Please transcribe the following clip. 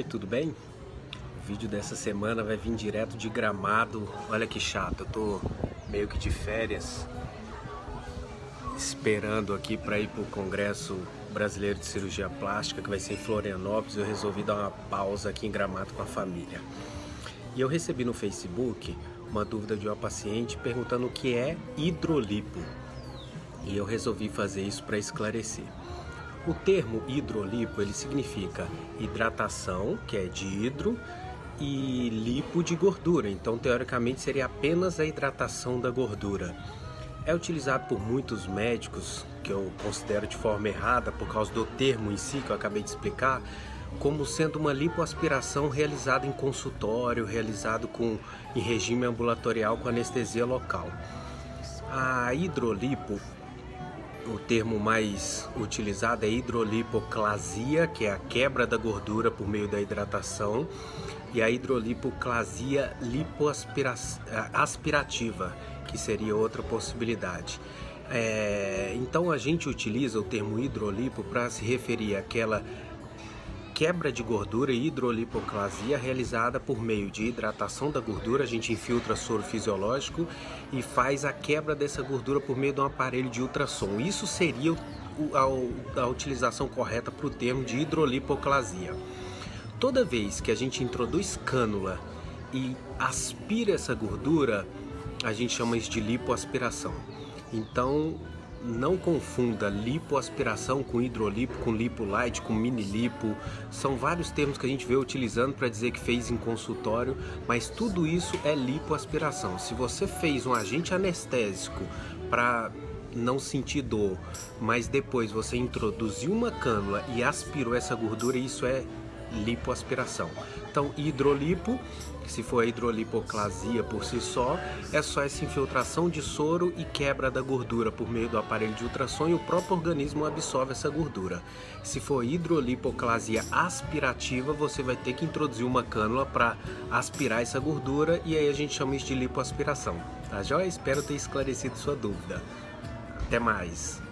Oi, tudo bem? O vídeo dessa semana vai vir direto de Gramado. Olha que chato, eu tô meio que de férias, esperando aqui para ir para o Congresso Brasileiro de Cirurgia Plástica, que vai ser em Florianópolis. Eu resolvi dar uma pausa aqui em Gramado com a família. E eu recebi no Facebook uma dúvida de uma paciente perguntando o que é hidrolipo. E eu resolvi fazer isso para esclarecer. O termo hidrolipo ele significa hidratação, que é de hidro, e lipo de gordura. Então, teoricamente, seria apenas a hidratação da gordura. É utilizado por muitos médicos, que eu considero de forma errada por causa do termo em si que eu acabei de explicar, como sendo uma lipoaspiração realizada em consultório, realizado com, em regime ambulatorial com anestesia local. A hidrolipo o termo mais utilizado é hidrolipoclasia, que é a quebra da gordura por meio da hidratação, e a hidrolipoclasia lipoaspirativa, que seria outra possibilidade. É, então a gente utiliza o termo hidrolipo para se referir àquela quebra de gordura e hidrolipoclasia realizada por meio de hidratação da gordura, a gente infiltra soro fisiológico e faz a quebra dessa gordura por meio de um aparelho de ultrassom. Isso seria a, a utilização correta para o termo de hidrolipoclasia. Toda vez que a gente introduz cânula e aspira essa gordura, a gente chama isso de lipoaspiração. Então, não confunda lipoaspiração com hidrolipo, com lipo light, com mini lipo. São vários termos que a gente vê utilizando para dizer que fez em consultório, mas tudo isso é lipoaspiração. Se você fez um agente anestésico para não sentir dor, mas depois você introduziu uma cânula e aspirou essa gordura, isso é lipoaspiração. Então, hidrolipo, se for a hidrolipoclasia por si só, é só essa infiltração de soro e quebra da gordura por meio do aparelho de ultrassom e o próprio organismo absorve essa gordura. Se for hidrolipoclasia aspirativa, você vai ter que introduzir uma cânula para aspirar essa gordura e aí a gente chama isso de lipoaspiração. Tá joia? Espero ter esclarecido sua dúvida. Até mais!